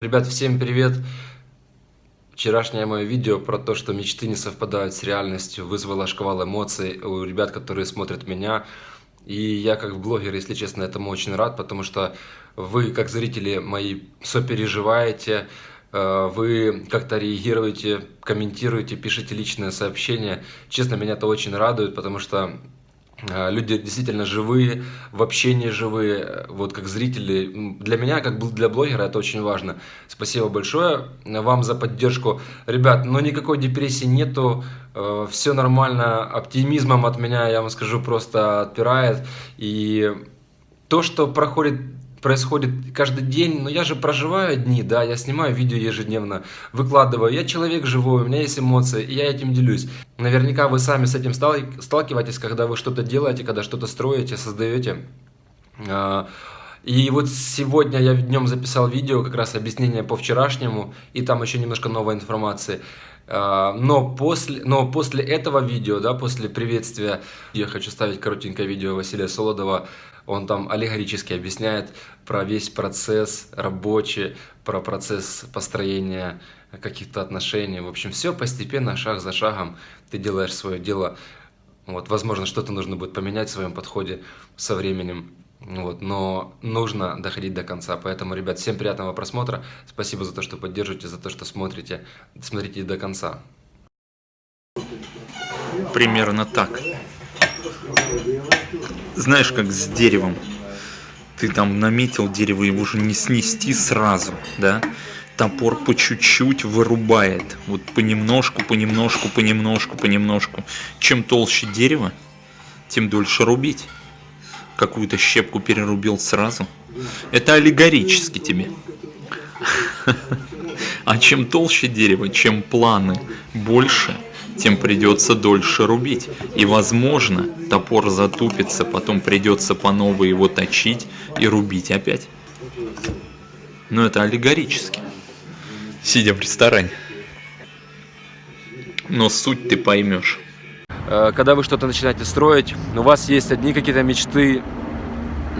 Ребят, всем привет! Вчерашнее мое видео про то, что мечты не совпадают с реальностью, вызвало шквал эмоций у ребят, которые смотрят меня. И я как блогер, если честно, этому очень рад, потому что вы, как зрители мои, сопереживаете, э, вы как-то реагируете, комментируете, пишите личные сообщения. Честно, меня это очень радует, потому что люди действительно живые, в общении живые, вот как зрители. Для меня, как для блогера, это очень важно. Спасибо большое вам за поддержку. Ребят, но никакой депрессии нету, э, все нормально, оптимизмом от меня, я вам скажу, просто отпирает. И то, что проходит происходит каждый день, но я же проживаю дни, да, я снимаю видео ежедневно, выкладываю, я человек живой, у меня есть эмоции, и я этим делюсь. Наверняка вы сами с этим сталкиваетесь, когда вы что-то делаете, когда что-то строите, создаете. А, и вот сегодня я днем записал видео, как раз объяснение по вчерашнему, и там еще немножко новой информации. А, но после, но после этого видео, да, после приветствия, я хочу ставить коротенькое видео Василия Солодова, он там аллегорически объясняет про весь процесс рабочий, про процесс построения каких-то отношений. В общем, все постепенно, шаг за шагом ты делаешь свое дело. Вот, возможно, что-то нужно будет поменять в своем подходе со временем. Вот, но нужно доходить до конца. Поэтому, ребят, всем приятного просмотра. Спасибо за то, что поддерживаете, за то, что смотрите. Смотрите до конца. Примерно так знаешь, как с деревом. Ты там наметил дерево, его уже не снести сразу, да? Топор по чуть-чуть вырубает. Вот понемножку, понемножку, понемножку, понемножку. Чем толще дерево, тем дольше рубить. Какую-то щепку перерубил сразу. Это аллегорически тебе. А чем толще дерево, чем планы больше – тем придется дольше рубить. И возможно, топор затупится, потом придется по новой его точить и рубить опять. Но это аллегорически. Сидя в ресторане. Но суть ты поймешь. Э, когда вы что-то начинаете строить, у вас есть одни какие-то мечты,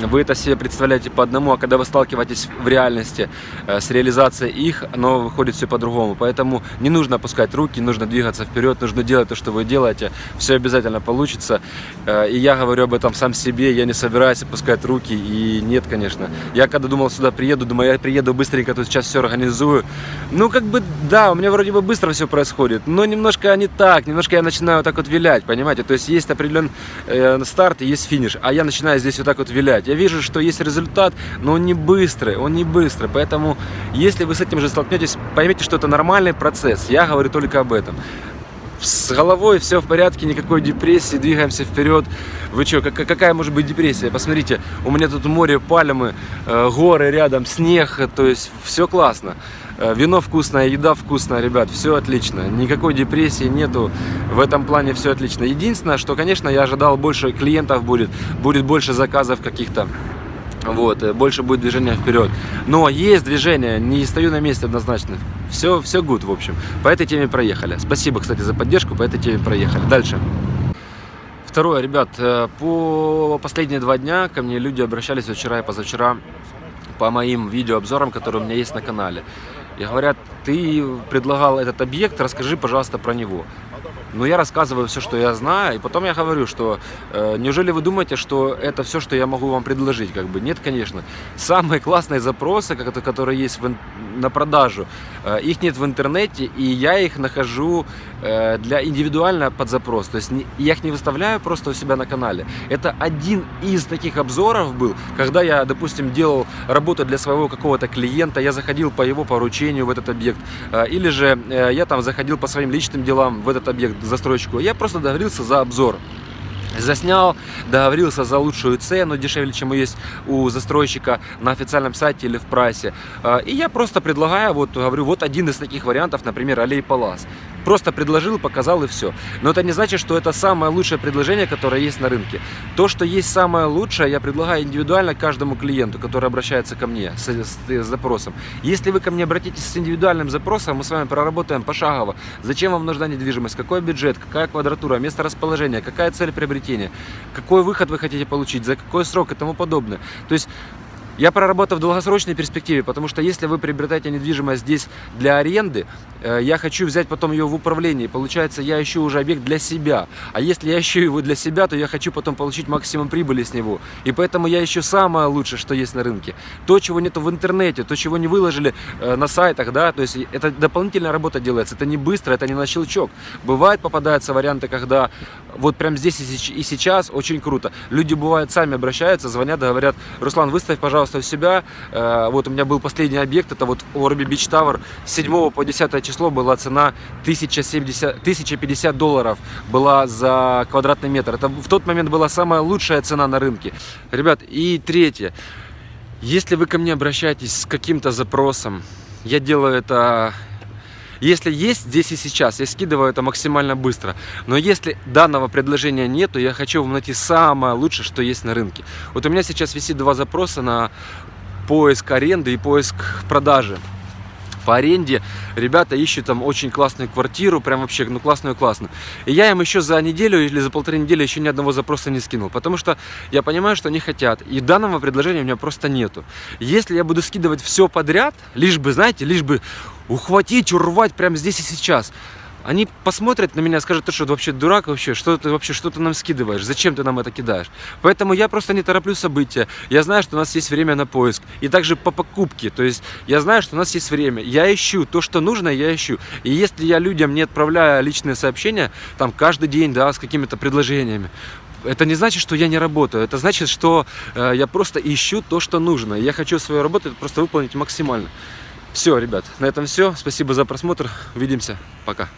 вы это себе представляете по одному, а когда вы сталкиваетесь в реальности э, с реализацией их, оно выходит все по-другому. Поэтому не нужно опускать руки, нужно двигаться вперед, нужно делать то, что вы делаете. Все обязательно получится. Э, и я говорю об этом сам себе, я не собираюсь опускать руки. И нет, конечно. Я когда думал сюда приеду, думаю, я приеду быстренько, тут сейчас все организую. Ну, как бы, да, у меня вроде бы быстро все происходит, но немножко не так, немножко я начинаю так вот вилять, понимаете? То есть есть определенный э, старт и есть финиш, а я начинаю здесь вот так вот вилять. Я вижу, что есть результат, но он не быстрый, он не быстрый. Поэтому, если вы с этим же столкнетесь, поймите, что это нормальный процесс. Я говорю только об этом с головой все в порядке, никакой депрессии, двигаемся вперед. Вы что, какая может быть депрессия? Посмотрите, у меня тут море, пальмы, э, горы рядом, снег, то есть все классно. Э, вино вкусное, еда вкусная, ребят, все отлично. Никакой депрессии нету, в этом плане все отлично. Единственное, что, конечно, я ожидал больше клиентов будет, будет больше заказов каких-то. Вот, э, больше будет движения вперед. Но есть движение, не стою на месте однозначно. Все, все good, в общем. По этой теме проехали. Спасибо, кстати, за поддержку, по этой теме проехали. Дальше. Второе, ребят, э, по последние два дня ко мне люди обращались вчера и позавчера по моим видеообзорам, которые у меня есть на канале. И говорят, ты предлагал этот объект, расскажи, пожалуйста, про него. Но я рассказываю все, что я знаю, и потом я говорю, что э, неужели вы думаете, что это все, что я могу вам предложить? Как бы нет, конечно. Самые классные запросы, которые есть в, на продажу, э, их нет в интернете, и я их нахожу э, для индивидуально под запрос. То есть не, я их не выставляю просто у себя на канале. Это один из таких обзоров был, когда я, допустим, делал работу для своего какого-то клиента, я заходил по его поручению в этот объект, э, или же э, я там заходил по своим личным делам в этот объект застройщику, я просто договорился за обзор. Заснял, договорился за лучшую цену, дешевле, чем есть у застройщика на официальном сайте или в прайсе. А, и я просто предлагаю, вот говорю, вот один из таких вариантов, например, Аллей Палас. Просто предложил, показал и все. Но это не значит, что это самое лучшее предложение, которое есть на рынке. То, что есть самое лучшее, я предлагаю индивидуально каждому клиенту, который обращается ко мне с, с, с запросом. Если вы ко мне обратитесь с индивидуальным запросом, мы с вами проработаем пошагово. Зачем вам нужна недвижимость, какой бюджет, какая квадратура, место расположения, какая цель приобретения, какой выход вы хотите получить, за какой срок и тому подобное. То есть Я проработал в долгосрочной перспективе, потому что если вы приобретаете недвижимость здесь для аренды, э, я хочу взять потом ее в управление. Получается, я ищу уже объект для себя. А если я ищу его для себя, то я хочу потом получить максимум прибыли с него. И поэтому я ищу самое лучшее, что есть на рынке. То, чего нету в интернете, то, чего не выложили э, на сайтах, да, то есть это дополнительная работа делается. Это не быстро, это не на щелчок. Бывает попадаются варианты, когда вот прям здесь и сейчас очень круто. Люди бывают сами обращаются, звонят, говорят, Руслан, выставь, пожалуйста, у себя. Э, вот у меня был последний объект, это вот Орби Бич Тавер. С 7 по 10 число была цена 1070, 1050 долларов была за квадратный метр. Это в тот момент была самая лучшая цена на рынке. Ребят, и третье. Если вы ко мне обращаетесь с каким-то запросом, я делаю это если есть здесь и сейчас, я скидываю это максимально быстро. Но если данного предложения нет, то я хочу вам найти самое лучшее, что есть на рынке. Вот у меня сейчас висит два запроса на поиск аренды и поиск продажи по аренде. Ребята ищут там очень классную квартиру, прям вообще, ну классную-классную. И я им еще за неделю или за полторы недели еще ни одного запроса не скинул, потому что я понимаю, что они хотят. И данного предложения у меня просто нету. Если я буду скидывать все подряд, лишь бы, знаете, лишь бы ухватить, урвать прямо здесь и сейчас, они посмотрят на меня, скажут, ты что, вообще дурак вообще, что ты вообще, что ты нам скидываешь, зачем ты нам это кидаешь. Поэтому я просто не тороплю события, я знаю, что у нас есть время на поиск, и также по покупке, то есть я знаю, что у нас есть время, я ищу то, что нужно, я ищу. И если я людям не отправляю личные сообщения, там каждый день, да, с какими-то предложениями, это не значит, что я не работаю. Это значит, что э, я просто ищу то, что нужно. Я хочу свою работу просто выполнить максимально. Все, ребят, на этом все. Спасибо за просмотр. Увидимся. Пока.